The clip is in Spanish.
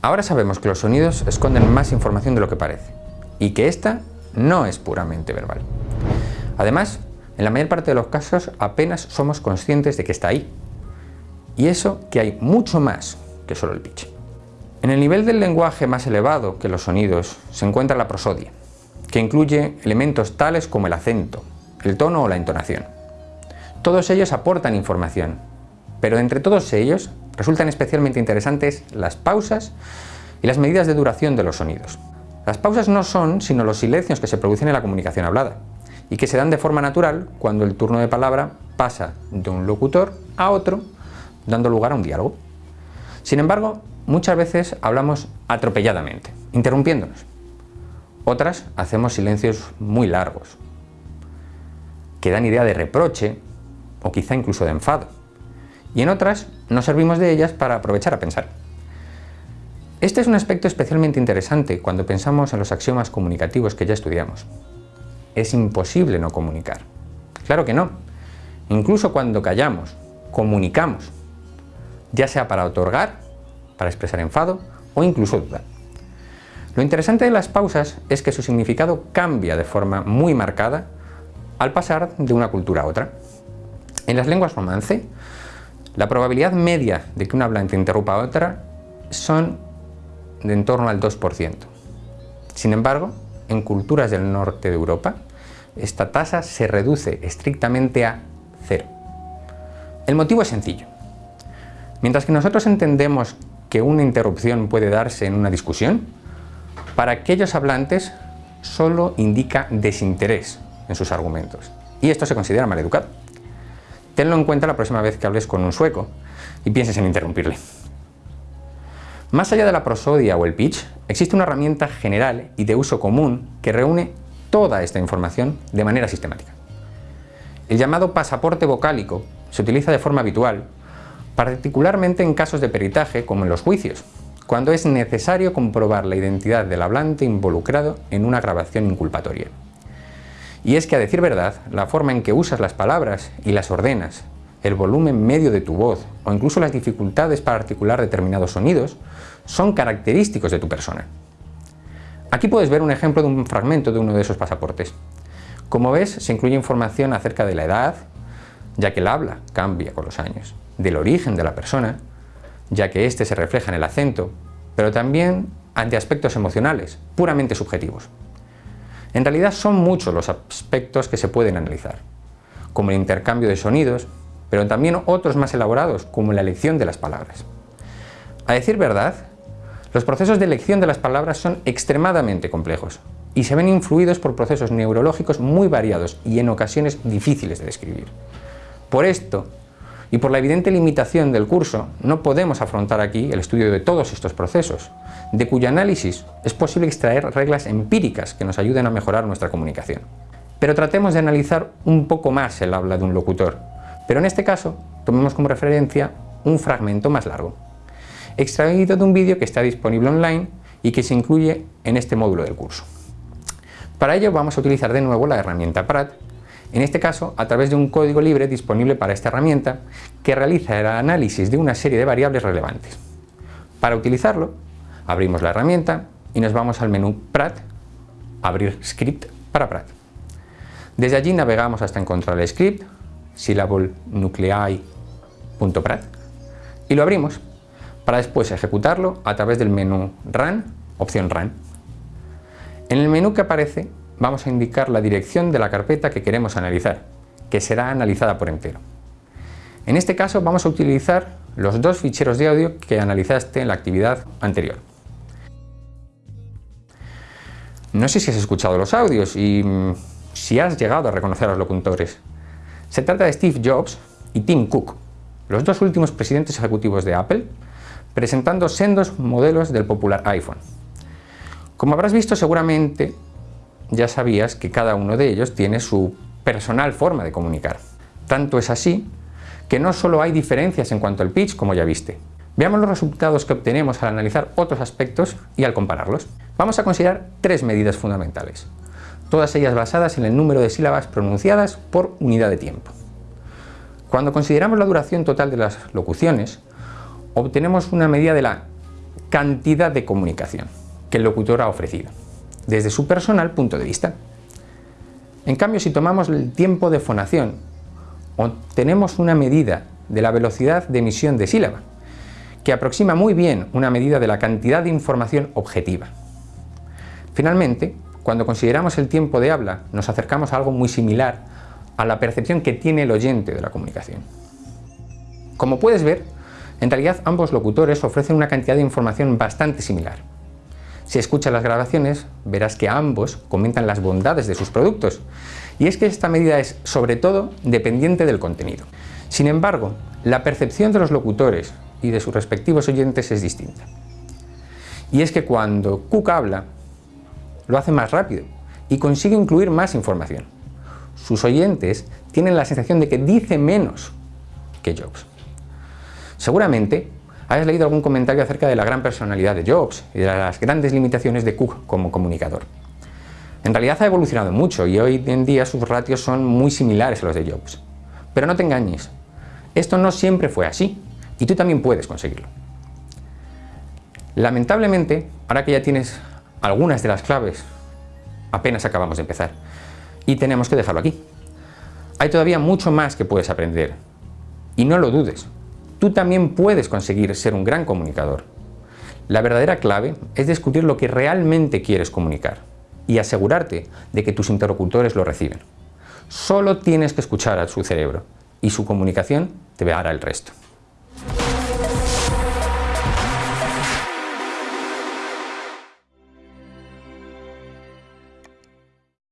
Ahora sabemos que los sonidos esconden más información de lo que parece y que esta no es puramente verbal. Además, en la mayor parte de los casos apenas somos conscientes de que está ahí. Y eso que hay mucho más que solo el pitch. En el nivel del lenguaje más elevado que los sonidos se encuentra la prosodia, que incluye elementos tales como el acento, el tono o la entonación. Todos ellos aportan información, pero entre todos ellos resultan especialmente interesantes las pausas y las medidas de duración de los sonidos. Las pausas no son sino los silencios que se producen en la comunicación hablada y que se dan de forma natural cuando el turno de palabra pasa de un locutor a otro, dando lugar a un diálogo. Sin embargo, muchas veces hablamos atropelladamente, interrumpiéndonos. Otras hacemos silencios muy largos, que dan idea de reproche o quizá incluso de enfado. Y en otras nos servimos de ellas para aprovechar a pensar. Este es un aspecto especialmente interesante cuando pensamos en los axiomas comunicativos que ya estudiamos. Es imposible no comunicar. Claro que no. Incluso cuando callamos, comunicamos, ya sea para otorgar, para expresar enfado o incluso duda. Lo interesante de las pausas es que su significado cambia de forma muy marcada al pasar de una cultura a otra. En las lenguas romance, la probabilidad media de que un hablante interrumpa a otra son de en torno al 2%. Sin embargo, en culturas del norte de Europa, esta tasa se reduce estrictamente a cero. El motivo es sencillo. Mientras que nosotros entendemos que una interrupción puede darse en una discusión, para aquellos hablantes solo indica desinterés en sus argumentos. Y esto se considera maleducado. Tenlo en cuenta la próxima vez que hables con un sueco y pienses en interrumpirle. Más allá de la prosodia o el pitch, existe una herramienta general y de uso común que reúne toda esta información de manera sistemática. El llamado pasaporte vocálico se utiliza de forma habitual, particularmente en casos de peritaje como en los juicios, cuando es necesario comprobar la identidad del hablante involucrado en una grabación inculpatoria. Y es que a decir verdad, la forma en que usas las palabras y las ordenas, el volumen medio de tu voz o incluso las dificultades para articular determinados sonidos son característicos de tu persona. Aquí puedes ver un ejemplo de un fragmento de uno de esos pasaportes. Como ves, se incluye información acerca de la edad, ya que el habla cambia con los años, del origen de la persona, ya que éste se refleja en el acento, pero también ante aspectos emocionales, puramente subjetivos. En realidad son muchos los aspectos que se pueden analizar, como el intercambio de sonidos, pero también otros más elaborados, como la elección de las palabras. A decir verdad, los procesos de elección de las palabras son extremadamente complejos y se ven influidos por procesos neurológicos muy variados y en ocasiones difíciles de describir. Por esto, y por la evidente limitación del curso, no podemos afrontar aquí el estudio de todos estos procesos, de cuyo análisis es posible extraer reglas empíricas que nos ayuden a mejorar nuestra comunicación. Pero tratemos de analizar un poco más el habla de un locutor, pero en este caso tomemos como referencia un fragmento más largo, extraído de un vídeo que está disponible online y que se incluye en este módulo del curso. Para ello vamos a utilizar de nuevo la herramienta PRAT, en este caso a través de un código libre disponible para esta herramienta que realiza el análisis de una serie de variables relevantes. Para utilizarlo, abrimos la herramienta y nos vamos al menú PRAT, abrir script para PRAT. Desde allí navegamos hasta encontrar el script, syllablenuclei.prat, y lo abrimos para después ejecutarlo a través del menú Run, opción Run. En el menú que aparece vamos a indicar la dirección de la carpeta que queremos analizar, que será analizada por entero. En este caso vamos a utilizar los dos ficheros de audio que analizaste en la actividad anterior. No sé si has escuchado los audios y mm, si has llegado a reconocer a los locutores. Se trata de Steve Jobs y Tim Cook, los dos últimos presidentes ejecutivos de Apple, presentando sendos modelos del popular iPhone. Como habrás visto seguramente ya sabías que cada uno de ellos tiene su personal forma de comunicar. Tanto es así que no solo hay diferencias en cuanto al pitch, como ya viste. Veamos los resultados que obtenemos al analizar otros aspectos y al compararlos. Vamos a considerar tres medidas fundamentales, todas ellas basadas en el número de sílabas pronunciadas por unidad de tiempo. Cuando consideramos la duración total de las locuciones, obtenemos una medida de la cantidad de comunicación que el locutor ha ofrecido, desde su personal punto de vista. En cambio, si tomamos el tiempo de fonación, obtenemos una medida de la velocidad de emisión de sílaba, que aproxima muy bien una medida de la cantidad de información objetiva. Finalmente, cuando consideramos el tiempo de habla, nos acercamos a algo muy similar a la percepción que tiene el oyente de la comunicación. Como puedes ver, en realidad ambos locutores ofrecen una cantidad de información bastante similar. Si escuchas las grabaciones, verás que ambos comentan las bondades de sus productos, y es que esta medida es, sobre todo, dependiente del contenido. Sin embargo, la percepción de los locutores y de sus respectivos oyentes es distinta. Y es que cuando Cook habla, lo hace más rápido y consigue incluir más información. Sus oyentes tienen la sensación de que dice menos que Jobs. Seguramente hayas leído algún comentario acerca de la gran personalidad de Jobs y de las grandes limitaciones de Cook como comunicador. En realidad ha evolucionado mucho y hoy en día sus ratios son muy similares a los de Jobs. Pero no te engañes, esto no siempre fue así y tú también puedes conseguirlo. Lamentablemente, ahora que ya tienes algunas de las claves, apenas acabamos de empezar y tenemos que dejarlo aquí. Hay todavía mucho más que puedes aprender y no lo dudes, tú también puedes conseguir ser un gran comunicador. La verdadera clave es descubrir lo que realmente quieres comunicar y asegurarte de que tus interlocutores lo reciben. Solo tienes que escuchar a su cerebro y su comunicación te hará el resto.